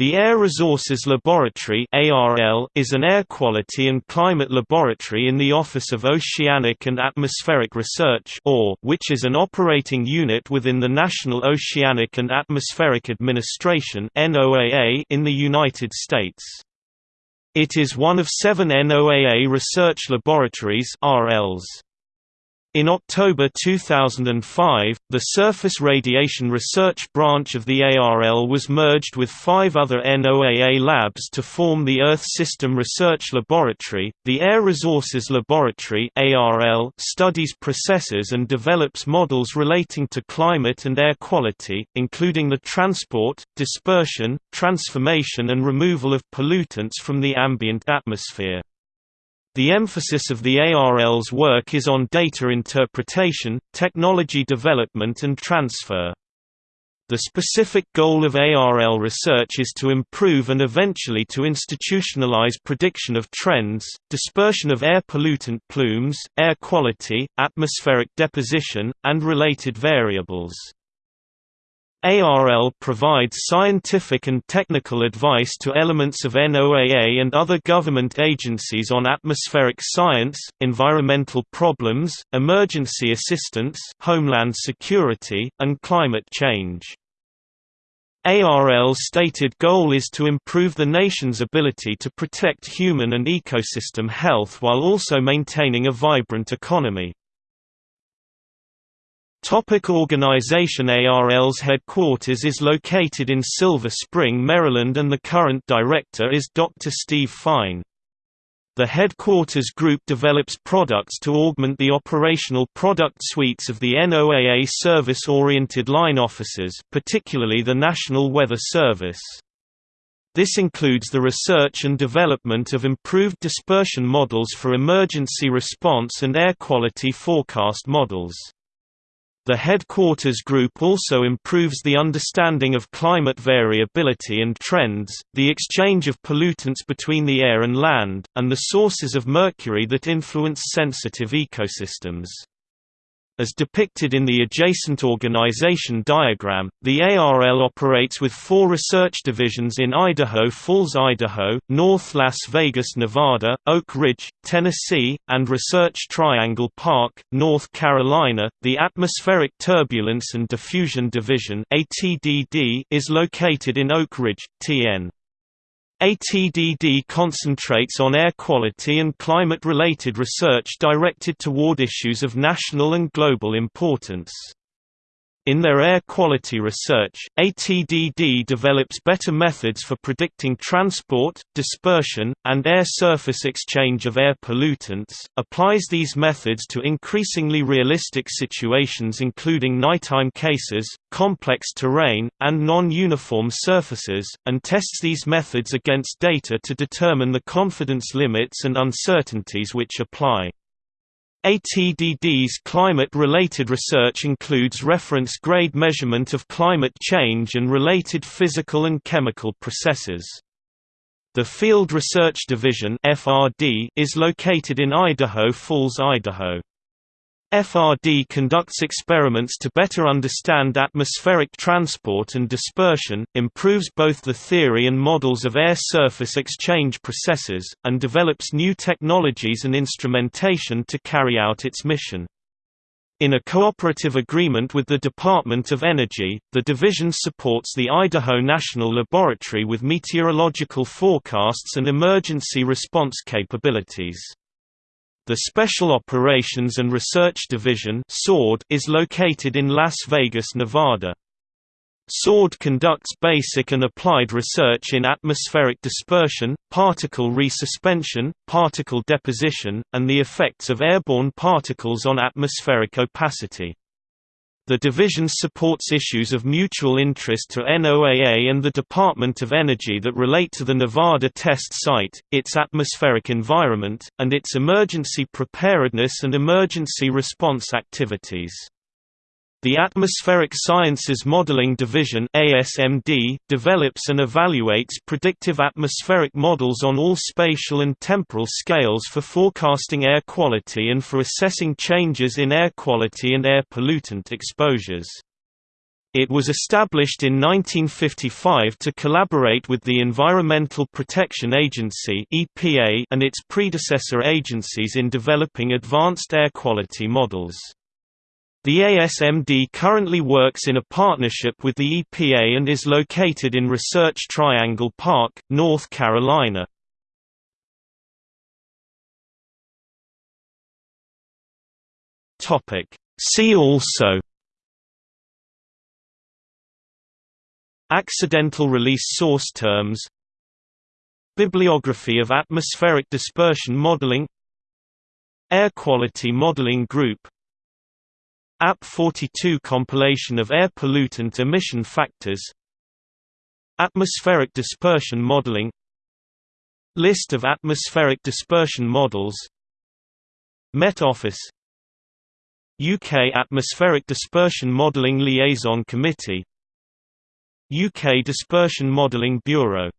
The Air Resources Laboratory is an air quality and climate laboratory in the Office of Oceanic and Atmospheric Research which is an operating unit within the National Oceanic and Atmospheric Administration in the United States. It is one of seven NOAA research laboratories RLs. In October 2005, the Surface Radiation Research branch of the ARL was merged with five other NOAA labs to form the Earth System Research Laboratory. The Air Resources Laboratory (ARL) studies processes and develops models relating to climate and air quality, including the transport, dispersion, transformation and removal of pollutants from the ambient atmosphere. The emphasis of the ARL's work is on data interpretation, technology development and transfer. The specific goal of ARL research is to improve and eventually to institutionalize prediction of trends, dispersion of air pollutant plumes, air quality, atmospheric deposition, and related variables. ARL provides scientific and technical advice to elements of NOAA and other government agencies on atmospheric science, environmental problems, emergency assistance homeland security, and climate change. ARL's stated goal is to improve the nation's ability to protect human and ecosystem health while also maintaining a vibrant economy. Topic organization ARL's headquarters is located in Silver Spring, Maryland and the current director is Dr. Steve Fine. The headquarters group develops products to augment the operational product suites of the NOAA service-oriented line offices particularly the National Weather Service. This includes the research and development of improved dispersion models for emergency response and air quality forecast models. The headquarters group also improves the understanding of climate variability and trends, the exchange of pollutants between the air and land, and the sources of mercury that influence sensitive ecosystems. As depicted in the adjacent organization diagram, the ARL operates with four research divisions in Idaho Falls, Idaho, North Las Vegas, Nevada, Oak Ridge, Tennessee, and Research Triangle Park, North Carolina. The Atmospheric Turbulence and Diffusion Division is located in Oak Ridge, TN. ATDD concentrates on air quality and climate-related research directed toward issues of national and global importance. In their air quality research, ATDD develops better methods for predicting transport, dispersion, and air surface exchange of air pollutants, applies these methods to increasingly realistic situations including nighttime cases, complex terrain, and non-uniform surfaces, and tests these methods against data to determine the confidence limits and uncertainties which apply. ATDD's climate-related research includes reference grade measurement of climate change and related physical and chemical processes. The Field Research Division is located in Idaho Falls, Idaho. FRD conducts experiments to better understand atmospheric transport and dispersion, improves both the theory and models of air surface exchange processes, and develops new technologies and instrumentation to carry out its mission. In a cooperative agreement with the Department of Energy, the division supports the Idaho National Laboratory with meteorological forecasts and emergency response capabilities. The Special Operations and Research Division is located in Las Vegas, Nevada. SORD conducts basic and applied research in atmospheric dispersion, particle resuspension, particle deposition, and the effects of airborne particles on atmospheric opacity. The division supports issues of mutual interest to NOAA and the Department of Energy that relate to the Nevada test site, its atmospheric environment, and its emergency preparedness and emergency response activities. The Atmospheric Sciences Modeling Division ASMD develops and evaluates predictive atmospheric models on all spatial and temporal scales for forecasting air quality and for assessing changes in air quality and air pollutant exposures. It was established in 1955 to collaborate with the Environmental Protection Agency and its predecessor agencies in developing advanced air quality models. The ASMD currently works in a partnership with the EPA and is located in Research Triangle Park, North Carolina. See also Accidental release source terms Bibliography of atmospheric dispersion modeling Air quality modeling group AP 42 compilation of air pollutant emission factors. Atmospheric dispersion modeling. List of atmospheric dispersion models. Met Office. UK Atmospheric Dispersion Modelling Liaison Committee. UK Dispersion Modelling Bureau